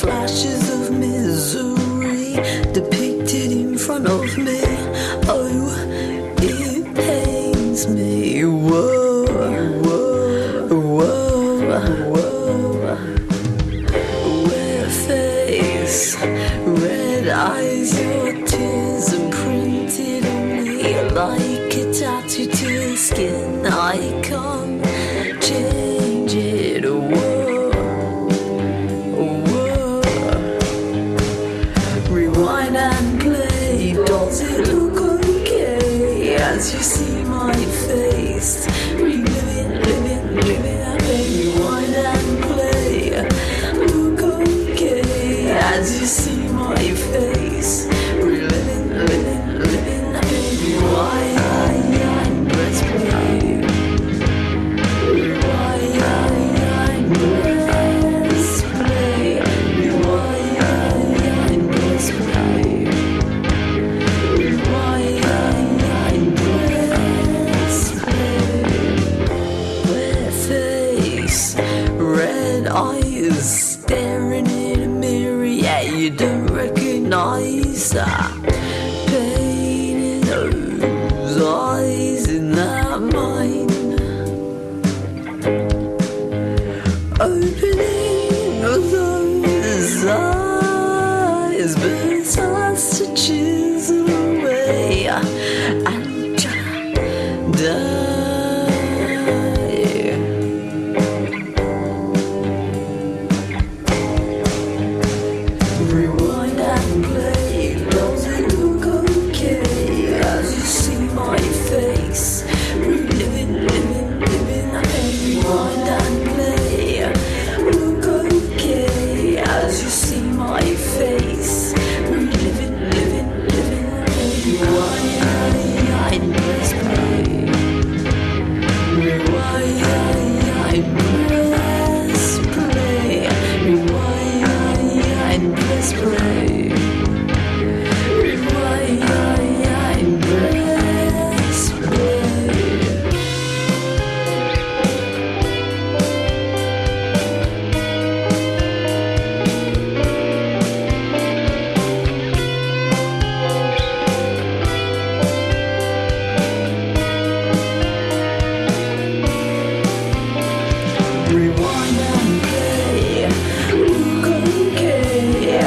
flashes of misery depicted in front of me. Oh, it pains me. Whoa, whoa, whoa, whoa. Red eyes, your tears imprinted on me like a tattoo to the skin. I can't change it. Whoa, whoa. Rewind and play. Does it look okay as you see my face? You don't recognize that pain in those eyes in that mind. Opening those eyes, but Rewind and press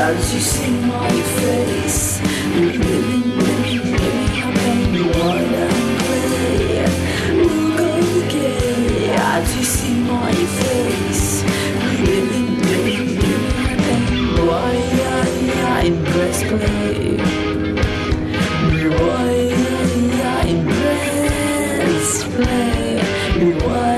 as you see my face. Living, living, living. I can rewind and play. Look okay as you see my face. Living, living, living. I can rewind and press play. Rewind press play. Rewind